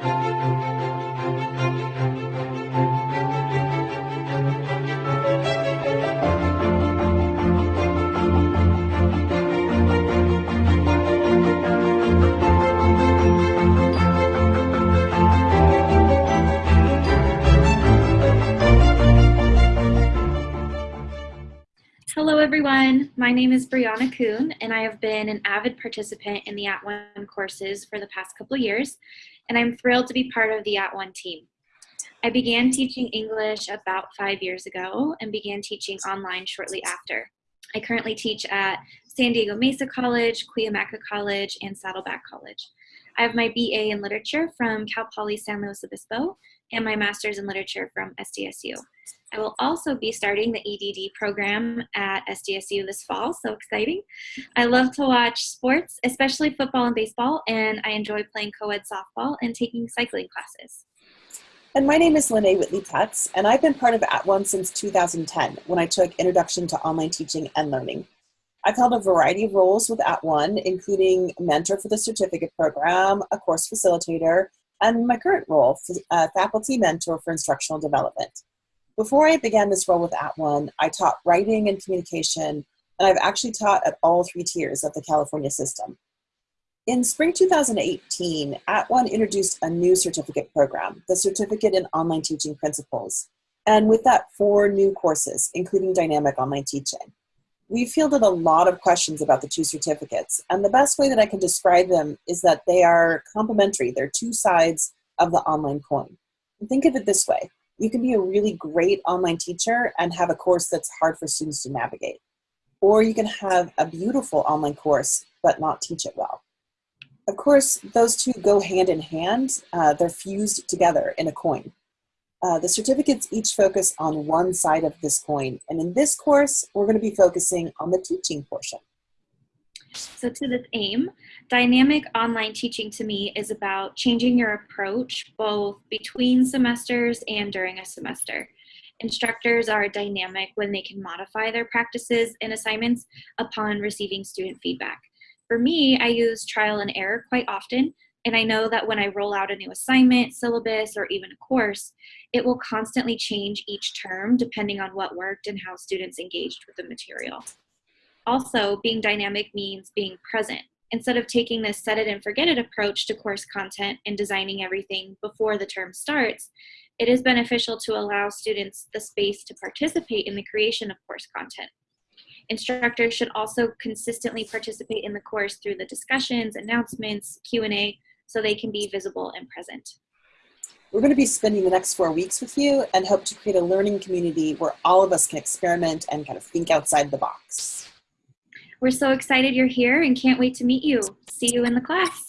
なるほど。Hello, everyone. My name is Brianna Kuhn, and I have been an avid participant in the At One courses for the past couple years, and I'm thrilled to be part of the At One team. I began teaching English about five years ago and began teaching online shortly after. I currently teach at San Diego Mesa College, Cuyamaca College, and Saddleback College. I have my BA in Literature from Cal Poly San Luis Obispo and my Master's in Literature from SDSU. I will also be starting the EDD program at SDSU this fall, so exciting. I love to watch sports, especially football and baseball, and I enjoy playing co-ed softball and taking cycling classes. And my name is Lene Whitley Putz, and I've been part of At One since 2010 when I took Introduction to Online Teaching and Learning. I've held a variety of roles with At One, including mentor for the certificate program, a course facilitator, and my current role, uh, faculty mentor for instructional development. Before I began this role with At One, I taught writing and communication, and I've actually taught at all three tiers of the California system. In spring 2018, At One introduced a new certificate program, the Certificate in Online Teaching Principles, and with that, four new courses, including Dynamic Online Teaching. We fielded a lot of questions about the two certificates, and the best way that I can describe them is that they are complementary. They're two sides of the online coin. think of it this way you can be a really great online teacher and have a course that's hard for students to navigate. Or you can have a beautiful online course but not teach it well. Of course, those two go hand in hand. Uh, they're fused together in a coin. Uh, the certificates each focus on one side of this coin. And in this course, we're going to be focusing on the teaching portion. So to this aim, dynamic online teaching to me is about changing your approach both between semesters and during a semester. Instructors are dynamic when they can modify their practices and assignments upon receiving student feedback. For me, I use trial and error quite often, and I know that when I roll out a new assignment, syllabus, or even a course, it will constantly change each term depending on what worked and how students engaged with the material. Also, being dynamic means being present. Instead of taking this set it and forget it approach to course content and designing everything before the term starts, it is beneficial to allow students the space to participate in the creation of course content. Instructors should also consistently participate in the course through the discussions, announcements, Q&A, so they can be visible and present. We're going to be spending the next four weeks with you and hope to create a learning community where all of us can experiment and kind of think outside the box. We're so excited you're here and can't wait to meet you. See you in the class.